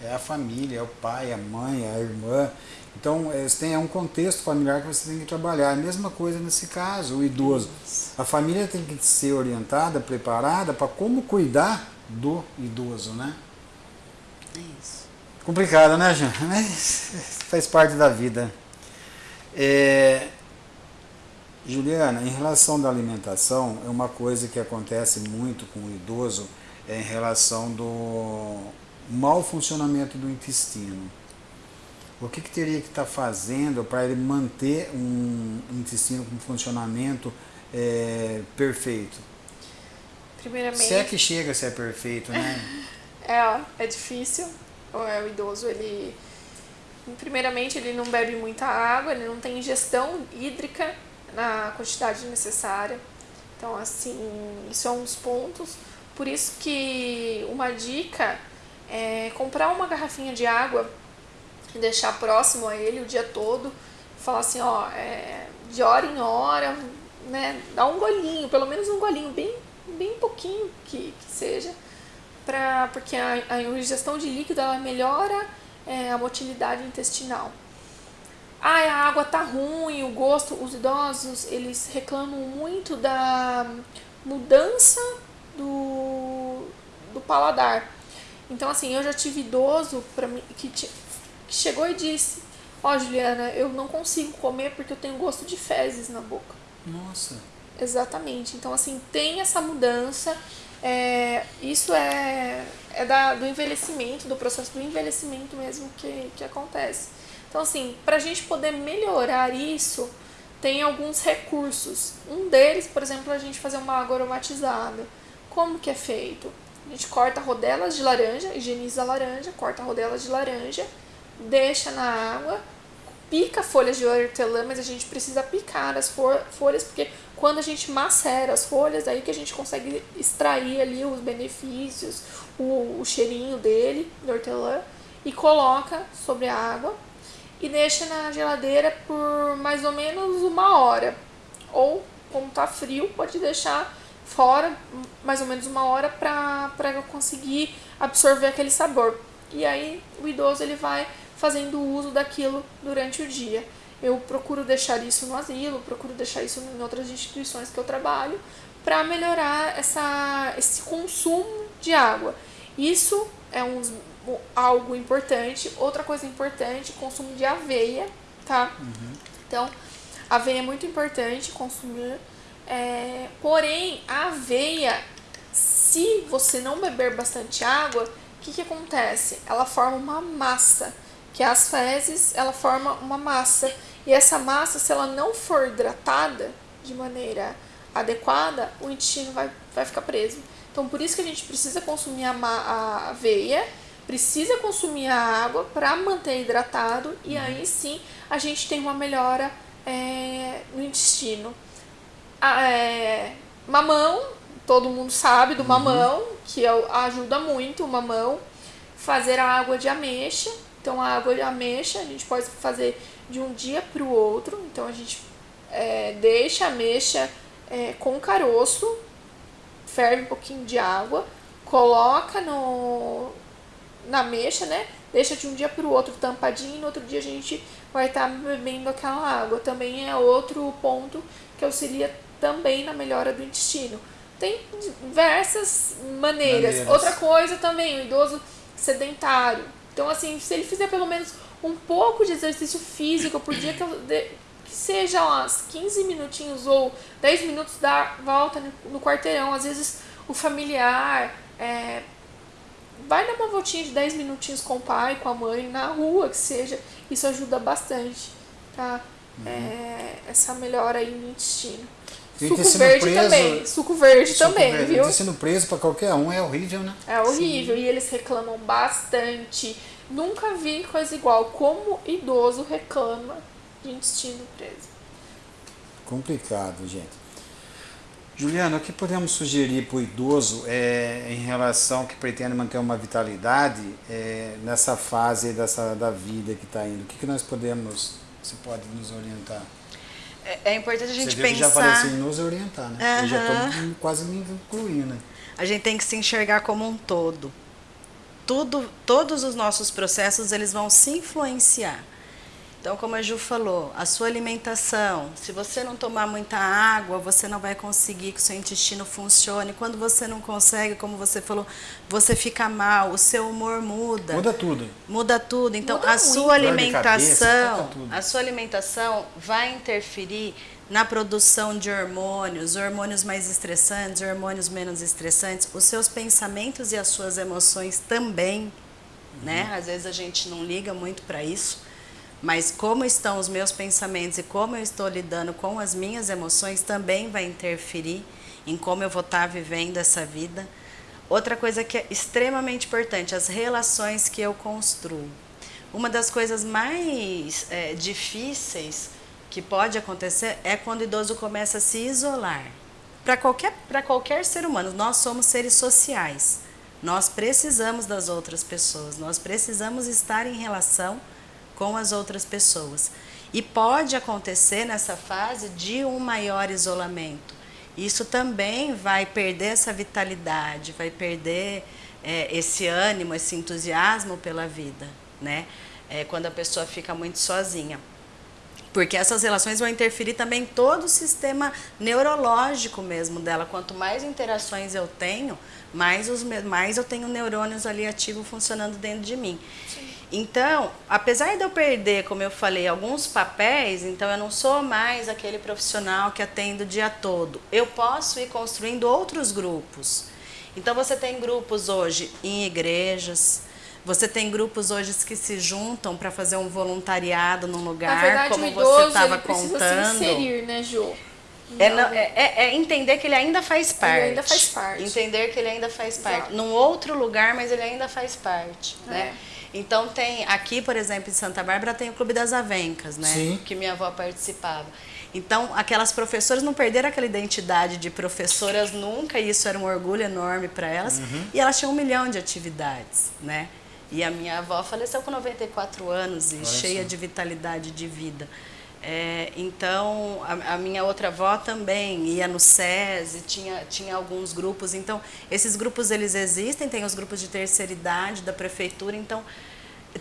É a família, é o pai, a mãe, a irmã. Então, é, tem é um contexto familiar que você tem que trabalhar. A mesma coisa nesse caso, o idoso. A família tem que ser orientada, preparada para como cuidar do idoso, né? É. Complicado, né, Jean? Mas faz parte da vida. É, Juliana, em relação da alimentação, é uma coisa que acontece muito com o idoso é em relação do mau funcionamento do intestino. O que, que teria que estar fazendo para ele manter um intestino com funcionamento é, perfeito? Primeiramente, Se é que chega a ser perfeito, né? é, é difícil. É, o idoso, ele. Primeiramente, ele não bebe muita água, ele não tem ingestão hídrica na quantidade necessária. Então, assim, isso é um dos pontos. Por isso que uma dica é comprar uma garrafinha de água e deixar próximo a ele o dia todo. Falar assim, ó, é, de hora em hora, né? Dá um golinho, pelo menos um golinho, bem, bem pouquinho que, que seja pra, porque a, a ingestão de líquido ela melhora é, a motilidade intestinal. Ah, a água tá ruim, o gosto, os idosos, eles reclamam muito da mudança do, do paladar. Então, assim, eu já tive idoso pra mim, que, que chegou e disse, ó Juliana, eu não consigo comer porque eu tenho gosto de fezes na boca. Nossa. Exatamente. Então, assim, tem essa mudança. É, isso é, é da, do envelhecimento, do processo do envelhecimento mesmo que, que acontece. Então, assim, para a gente poder melhorar isso, tem alguns recursos. Um deles, por exemplo, é a gente fazer uma água aromatizada. Como que é feito? A gente corta rodelas de laranja, higieniza a laranja, corta rodelas de laranja, deixa na água, pica folhas de hortelã, mas a gente precisa picar as fo- folhas, porque quando a gente macera as folhas, aí que a gente consegue extrair ali os benefícios, o, o cheirinho dele, do hortelã, e coloca sobre a água e deixa na geladeira por mais ou menos uma hora. Ou, como tá frio, pode deixar fora mais ou menos uma hora para conseguir absorver aquele sabor. E aí o idoso ele vai fazendo uso daquilo durante o dia. Eu procuro deixar isso no asilo, procuro deixar isso em outras instituições que eu trabalho, para melhorar essa, esse consumo de água. Isso é um, algo importante. Outra coisa importante, consumo de aveia, tá? Então, aveia é muito importante consumir. É, porém, a aveia, se você não beber bastante água, o que, que acontece? Ela forma uma massa, que as fezes, ela forma uma massa. E essa massa, se ela não for hidratada de maneira adequada, o intestino vai, vai ficar preso. Então, por isso que a gente precisa consumir a, a aveia, precisa consumir a água para manter hidratado e aí sim a gente tem uma melhora é, no intestino. É, mamão, todo mundo sabe do mamão, que é ajuda muito o mamão. Fazer a água de ameixa. Então, a água de ameixa a gente pode fazer de um dia para o outro. Então, a gente é, deixa a ameixa é, com caroço, ferve um pouquinho de água, coloca no, na mecha, né? Deixa de um dia para o outro tampadinho e no outro dia a gente vai estar tá bebendo aquela água. Também é outro ponto que auxilia também na melhora do intestino. Tem diversas maneiras. maneiras. Outra coisa também, o idoso sedentário. Então, assim, se ele fizer pelo menos um pouco de exercício físico por dia, que, que seja umas 15 minutinhos ou 10 minutos da volta no quarteirão, às vezes o familiar é, vai dar uma voltinha de 10 minutinhos com o pai, com a mãe, na rua, que seja, isso ajuda bastante, tá? Uhum. É, essa melhora aí no intestino. Suco verde preso, também, suco verde suco também, verde. viu? sendo preso para qualquer um é horrível, né? É horrível Sim. e eles reclamam bastante. Nunca vi coisa igual. Como idoso reclama de intestino preso. Complicado, gente. Juliana, o que podemos sugerir para o idoso é, em relação que pretende manter uma vitalidade é, nessa fase dessa, da vida que está indo? O que, que nós podemos, você pode nos orientar? É, é importante a gente você pensar. já falei assim, nos orientar, né? Uhum. Eu já estou quase me incluindo. Né? A gente tem que se enxergar como um todo. Tudo, todos os nossos processos eles vão se influenciar. Então, como a Ju falou, a sua alimentação, se você não tomar muita água, você não vai conseguir que o seu intestino funcione. Quando você não consegue, como você falou, você fica mal, o seu humor muda. Muda tudo. Muda tudo. Então, muda a muito. sua alimentação, cabeça, a sua alimentação vai interferir na produção de hormônios, hormônios mais estressantes, hormônios menos estressantes, os seus pensamentos e as suas emoções também, né? uhum. né? Às vezes a gente não liga muito para isso. Mas como estão os meus pensamentos e como eu estou lidando com as minhas emoções também vai interferir em como eu vou estar vivendo essa vida. Outra coisa que é extremamente importante, as relações que eu construo. Uma das coisas mais é, difíceis que pode acontecer é quando o idoso começa a se isolar. Para qualquer, qualquer ser humano, nós somos seres sociais. Nós precisamos das outras pessoas, nós precisamos estar em relação com as outras pessoas. E pode acontecer nessa fase de um maior isolamento. Isso também vai perder essa vitalidade, vai perder é, esse ânimo, esse entusiasmo pela vida, né? É, quando a pessoa fica muito sozinha. Porque essas relações vão interferir também todo o sistema neurológico mesmo dela. Quanto mais interações eu tenho, mais, os, mais eu tenho neurônios ali ativos funcionando dentro de mim. Sim. Então, apesar de eu perder, como eu falei, alguns papéis, então eu não sou mais aquele profissional que atende o dia todo. Eu posso ir construindo outros grupos. Então você tem grupos hoje em igrejas, você tem grupos hoje que se juntam para fazer um voluntariado num lugar, verdade, como você estava contando. Se inserir, né, Ju? É, não, é, é, é, entender que ele ainda faz parte. Ele ainda faz parte. Entender que ele ainda faz Exato. parte. Num outro lugar, mas ele ainda faz parte. É. Né? Então tem, aqui, por exemplo, em Santa Bárbara, tem o Clube das Avencas, né? Sim. Que minha avó participava. Então, aquelas professoras não perderam aquela identidade de professoras nunca, e isso era um orgulho enorme para elas. Uhum. E elas tinham um milhão de atividades, né? E a minha avó faleceu com 94 anos e Olha cheia de vitalidade de vida. É, então, a, a, minha outra avó também ia no SESI, tinha, tinha alguns grupos. Então, esses grupos eles existem, tem os grupos de terceira idade da prefeitura. Então,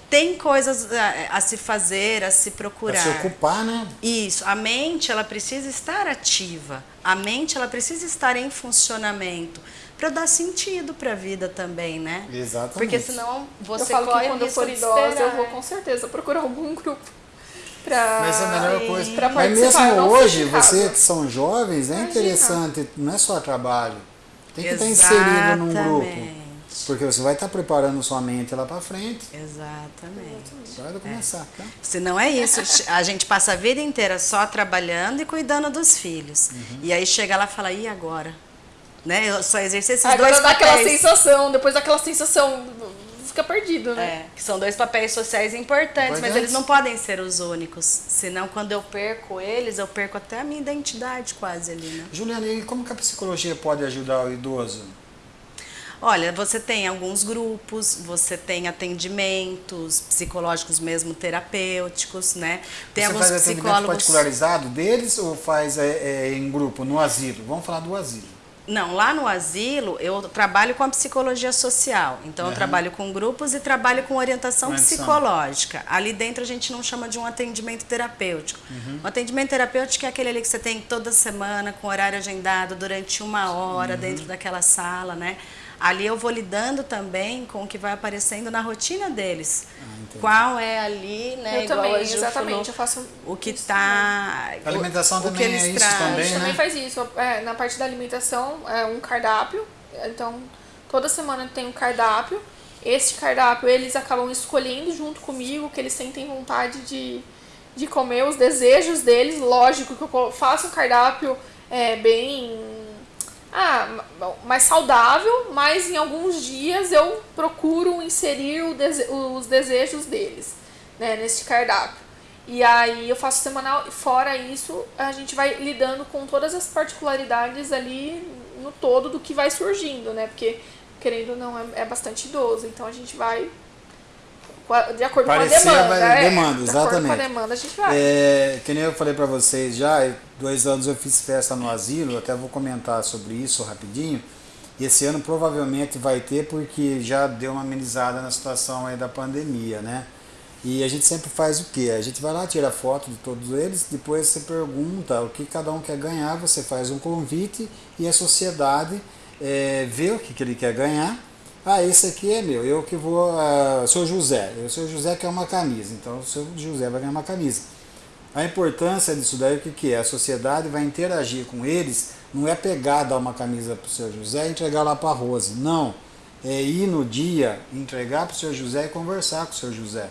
tem coisas a, a se fazer, a se procurar. Pra se ocupar, né? Isso. A mente, ela precisa estar ativa. A mente, ela precisa estar em funcionamento para dar sentido para a vida também, né? Exatamente. Porque senão você eu falo que quando eu for idosa, eu vou com certeza procurar algum grupo para Mas é a melhor coisa. Pra Mas mesmo hoje, vocês que são jovens, é Imagina. interessante, não é só trabalho. Tem que Exatamente. estar inserido num grupo. Porque você vai estar preparando sua mente lá para frente. Exatamente. Pode começar, é. tá? Se não é isso, a gente passa a vida inteira só trabalhando e cuidando dos filhos. Uhum. E aí chega lá e fala, e agora? Né? Eu só exercer esses agora dois dá aquela sensação, depois daquela sensação fica perdido, né? É, que são dois papéis sociais importantes, mas eles não podem ser os únicos. Senão, quando eu perco eles, eu perco até a minha identidade quase ali, né? Juliana, e como que a psicologia pode ajudar o idoso? Olha, você tem alguns grupos, você tem atendimentos psicológicos mesmo terapêuticos, né? Tem você alguns faz psicólogos particularizado deles ou faz é, é, em grupo no asilo? Vamos falar do asilo. Não, lá no asilo eu trabalho com a psicologia social. Então Uhum. eu trabalho com grupos e trabalho com orientação Orientação. psicológica. Ali dentro a gente não chama de um atendimento terapêutico. Uhum. O atendimento terapêutico é aquele ali que você tem toda semana, com horário agendado, durante uma hora, Uhum. dentro daquela sala, né? Ali eu vou lidando também com o que vai aparecendo na rotina deles. Ah. Qual é ali, né? eu igual também, a exatamente. falou, Eu faço o que isso tá. A alimentação o, o também que eles é isso trazem. A também, gente né? também faz isso. É, na parte da alimentação, é um cardápio. Então, toda semana tem um cardápio. Este cardápio eles acabam escolhendo junto comigo, que eles sentem vontade de, de comer, os desejos deles. Lógico que eu faço um cardápio é, bem. Ah, ma- mais saudável, mas em alguns dias eu procuro inserir dese- os desejos deles né, neste cardápio. E aí eu faço semanal, e fora isso, a gente vai lidando com todas as particularidades ali no todo do que vai surgindo, né? Porque, querendo ou não, é, é bastante idoso, então a gente vai de acordo Parecer com a demanda. vai- é, demanda, De acordo com a exatamente. demanda, a gente vai. É, que nem eu falei para vocês já, dois anos eu fiz festa no asilo, até vou comentar sobre isso rapidinho. E esse ano provavelmente vai ter porque já deu uma amenizada na situação aí da pandemia, né? E a gente sempre faz o quê? A gente vai lá, tira foto de todos eles, depois você pergunta o que cada um quer ganhar, você faz um convite e a sociedade é, vê o que, que ele quer ganhar. Ah, esse aqui é meu, eu que vou. ah, sou José, eu sou José quer uma camisa, então o seu José vai ganhar uma camisa. A importância disso daí, o que, que é? A sociedade vai interagir com eles, não é pegar, dar uma camisa para o seu José e entregar lá para a Rose. Não. É ir no dia, entregar para o seu José e conversar com o seu José.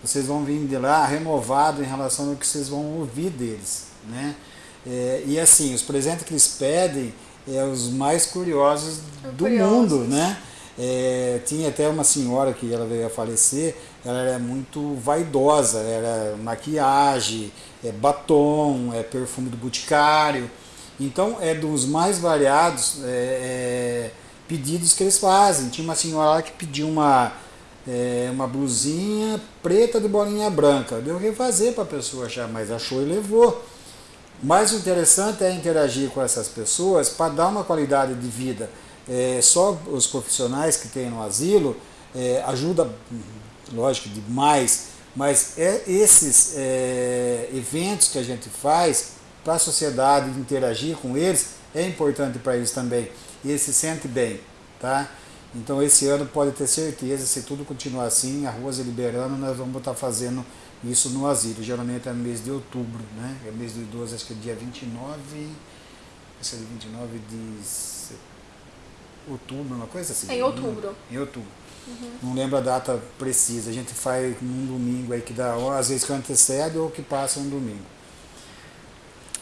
Vocês vão vir de lá renovado em relação ao que vocês vão ouvir deles. Né? É, e assim, os presentes que eles pedem é os mais curiosos do Curiosos. mundo, né? É, tinha até uma senhora que ela veio a falecer, ela era muito vaidosa, era maquiagem, é batom, é perfume do boticário. Então é dos mais variados é, é, pedidos que eles fazem. Tinha uma senhora lá que pediu uma, é, uma blusinha preta de bolinha branca. Deu que fazer para a pessoa achar, mas achou e levou. Mas o interessante é interagir com essas pessoas para dar uma qualidade de vida. É, só os profissionais que tem no asilo é, ajuda, lógico, demais, mas é esses é, eventos que a gente faz para a sociedade interagir com eles é importante para eles também. E eles se sentem bem, tá? Então esse ano pode ter certeza, se tudo continuar assim, a Rosa liberando, nós vamos estar fazendo isso no asilo. Geralmente é no mês de outubro, né? É mês do idoso, acho que é dia 29, esse é dia 29 de se- outubro, uma coisa assim. É em outubro. Em outubro. Não lembro a data precisa. A gente faz num domingo aí que dá, ou às vezes que antecede ou que passa um domingo.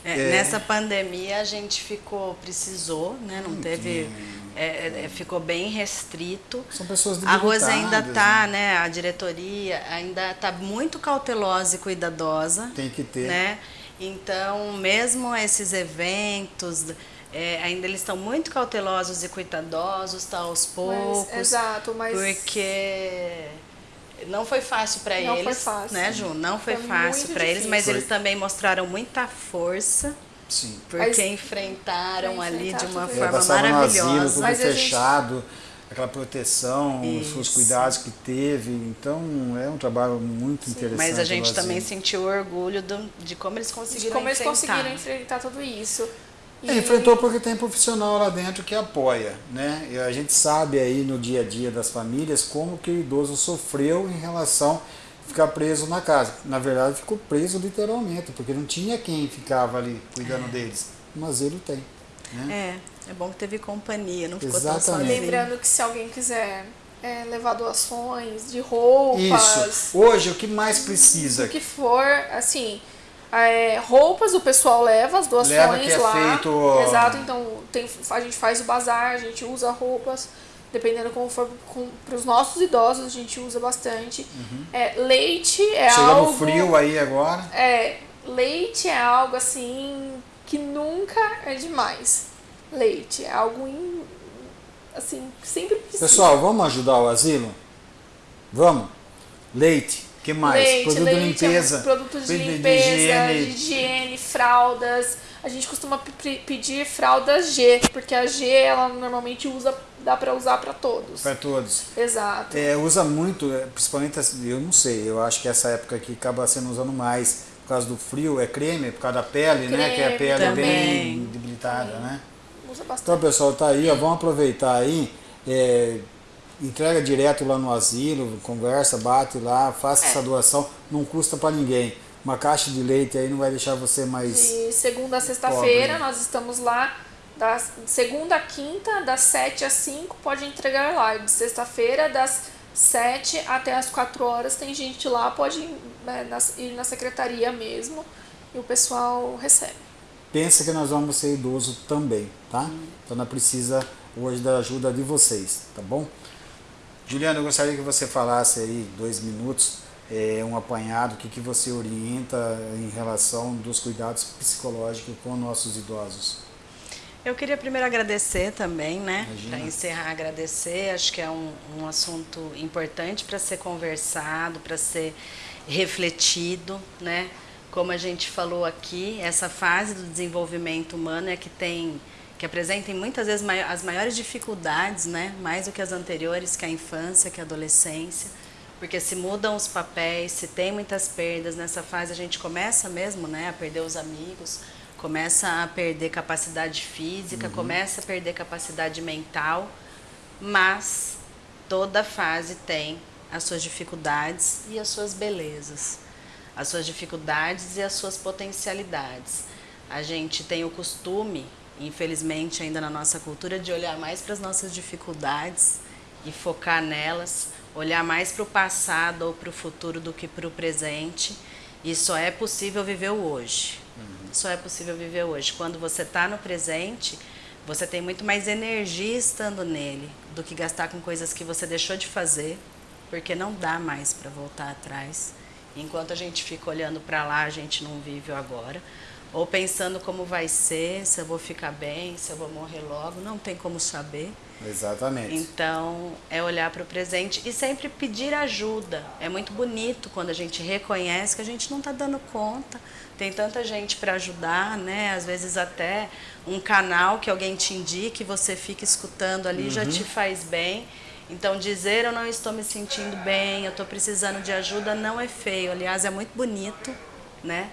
É, É. Nessa pandemia a gente ficou, precisou, né? Não teve. é, é, ficou bem restrito. São pessoas A Rosa ainda está, né? A diretoria ainda está muito cautelosa e cuidadosa. Tem que ter. Né? Então, mesmo esses eventos, é, ainda eles estão muito cautelosos e cuidadosos, tá aos poucos. Mas, exato, mas. Porque não foi fácil para Não eles, foi fácil. né, Ju? Não foi, Foi fácil para eles, mas difícil. eles também mostraram muita força, Sim. porque Mas- enfrentaram ali de uma forma passava no asilo, maravilhosa. tudo Mas a gente- fechado, aquela proteção, os os Isso. cuidados que teve. Então é um trabalho muito interessante. Mas a gente também sentiu orgulho do- de como eles de conseguiram como eles enfrentar. conseguiram enfrentar tudo isso. É, enfrentou porque tem profissional lá dentro que apoia, né? E a gente sabe aí no dia a dia das famílias como que o idoso sofreu em relação a ficar preso na casa. Na verdade, ficou preso literalmente, porque não tinha quem ficava ali cuidando deles. Mas ele tem, né? É, é bom que teve companhia, não ficou tão Exatamente. sozinho. Lembrando que se alguém quiser é, levar doações de roupas, Isso. Hoje o que mais precisa? o que for, assim, é, roupas o pessoal leva, as doações Leva é lá. feito- Exato, então tem, a gente faz o bazar, a gente usa roupas, dependendo como for para os nossos idosos, a gente usa bastante. É, leite é Uhum. Chega algo. no frio aí agora. É, leite é algo assim que nunca é demais. Leite é algo in, assim, sempre precisa. Pessoal, vamos ajudar o asilo? Vamos? Leite, que mais? Leite, Produto leite, de limpeza. produtos de de limpeza, higiene. de higiene, fraldas, a gente costuma pedir fralda G, porque a G ela normalmente usa dá para usar para todos. Para todos. Exato. É, usa muito, é, principalmente, eu não sei, eu acho que essa época aqui acaba sendo usando mais por causa do frio, é creme, por causa da pele, creme, né? Que a pele também. é bem debilitada, né? Usa bastante. Então, pessoal, tá aí, ó, vamos aproveitar aí. É, entrega direto lá no asilo, conversa, bate lá, faça é. essa doação, não custa para ninguém. Uma caixa de leite aí não vai deixar você mais. De segunda a sexta-feira, nós estamos lá da segunda a quinta, das 7 às 5, pode entregar lá. De sexta-feira, das 7 até as 4 horas, tem gente lá, pode né, ir na secretaria mesmo e o pessoal recebe. Pensa que nós vamos ser idoso também, tá? Hum. Então não precisa hoje da ajuda de vocês, tá bom? Juliana, eu gostaria que você falasse aí dois minutos, é, um apanhado, o que, que você orienta em relação dos cuidados psicológicos com nossos idosos. Eu queria primeiro agradecer também, né? Para encerrar, agradecer. Acho que é um, um assunto importante para ser conversado, para ser refletido, né? Como a gente falou aqui, essa fase do desenvolvimento humano é que tem que apresentem muitas vezes as maiores dificuldades, né? Mais do que as anteriores, que a infância, que a adolescência, porque se mudam os papéis, se tem muitas perdas nessa fase, a gente começa mesmo, né, a perder os amigos, começa a perder capacidade física, uhum. começa a perder capacidade mental, mas toda fase tem as suas dificuldades e as suas belezas, as suas dificuldades e as suas potencialidades. A gente tem o costume, infelizmente ainda na nossa cultura, de olhar mais para as nossas dificuldades e focar nelas, olhar mais para o passado ou para o futuro do que para o presente. E só é possível viver o hoje. Uhum. Só é possível viver hoje. Quando você está no presente, você tem muito mais energia estando nele do que gastar com coisas que você deixou de fazer, porque não dá mais para voltar atrás. Enquanto a gente fica olhando para lá, a gente não vive o agora. Ou pensando como vai ser, se eu vou ficar bem, se eu vou morrer logo, não tem como saber. Exatamente. Então, é olhar para o presente e sempre pedir ajuda. É muito bonito quando a gente reconhece que a gente não está dando conta, tem tanta gente para ajudar, né? Às vezes até um canal que alguém te indique, você fica escutando ali, uhum. já te faz bem. Então dizer eu não estou me sentindo bem, eu estou precisando de ajuda não é feio, aliás é muito bonito, né?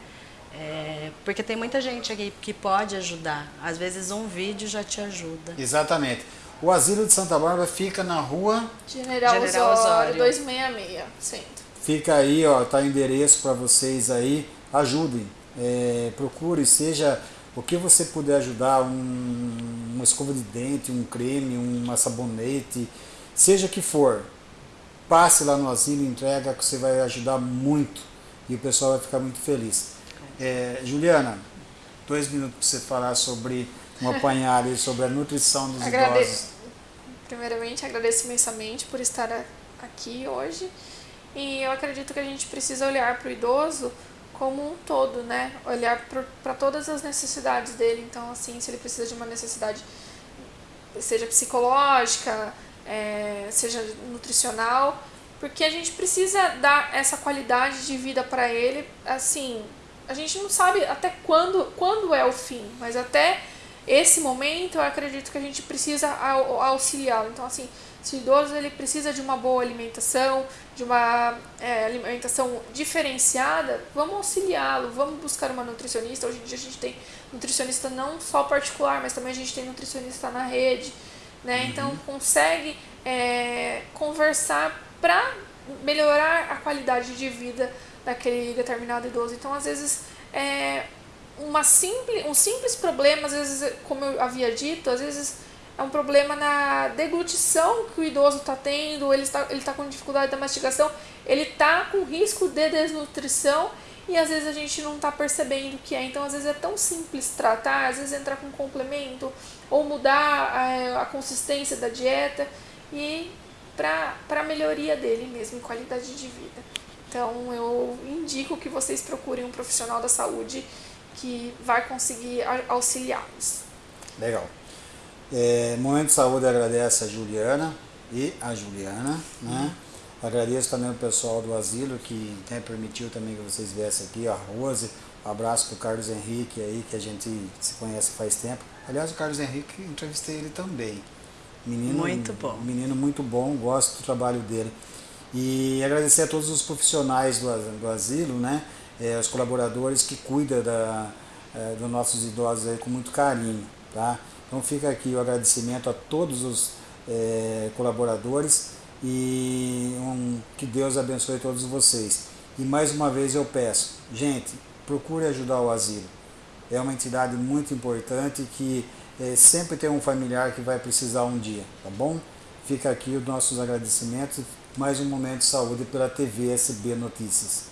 É, porque tem muita gente aqui que pode ajudar. Às vezes um vídeo já te ajuda. Exatamente. O Asilo de Santa Bárbara fica na rua General, General Osório, Osório 266, centro. Fica aí, ó, tá o endereço para vocês aí. Ajudem, é, procure, seja o que você puder ajudar, um, uma escova de dente, um creme, uma sabonete, seja que for, passe lá no asilo, entrega que você vai ajudar muito e o pessoal vai ficar muito feliz. É, Juliana, dois minutos para você falar sobre um apanhado sobre a nutrição dos Agrade... idosos. Primeiramente, agradeço imensamente por estar aqui hoje e eu acredito que a gente precisa olhar para o idoso como um todo, né? Olhar para todas as necessidades dele. Então, assim, se ele precisa de uma necessidade, seja psicológica, é, seja nutricional, porque a gente precisa dar essa qualidade de vida para ele. Assim, a gente não sabe até quando, quando é o fim, mas até esse momento eu acredito que a gente precisa auxiliá-lo. Então, assim, se o idoso ele precisa de uma boa alimentação, de uma é, alimentação diferenciada, vamos auxiliá-lo, vamos buscar uma nutricionista. Hoje em dia a gente tem nutricionista não só particular, mas também a gente tem nutricionista na rede. Né? Uhum. Então consegue é, conversar para melhorar a qualidade de vida daquele determinado idoso. Então, às vezes, é, uma simples, um simples problema, às vezes, como eu havia dito, às vezes é um problema na deglutição que o idoso está tendo, ele está ele tá com dificuldade da mastigação, ele está com risco de desnutrição e às vezes a gente não está percebendo o que é. Então, às vezes é tão simples tratar, às vezes entrar com complemento ou mudar a, a consistência da dieta e para a melhoria dele mesmo, qualidade de vida. Então, eu indico que vocês procurem um profissional da saúde que vai conseguir auxiliá-los. Legal. É, Momento de Saúde agradece a Juliana e a Juliana, né? Agradeço também o pessoal do asilo que né, permitiu também que vocês viessem aqui, a Rose, Um abraço para o Carlos Henrique aí, que a gente se conhece faz tempo. Aliás, o Carlos Henrique, entrevistei ele também. Menino, muito bom. Menino muito bom, gosto do trabalho dele. E agradecer a todos os profissionais do, do asilo, né? É, os colaboradores que cuidam da, é, dos nossos idosos aí com muito carinho, tá? Então fica aqui o agradecimento a todos os é, colaboradores e um, que Deus abençoe todos vocês. E mais uma vez eu peço, gente, procure ajudar o asilo. É uma entidade muito importante que é, sempre tem um familiar que vai precisar um dia, tá bom? Fica aqui os nossos agradecimentos. Mais um momento de saúde pela TV SB Notícias.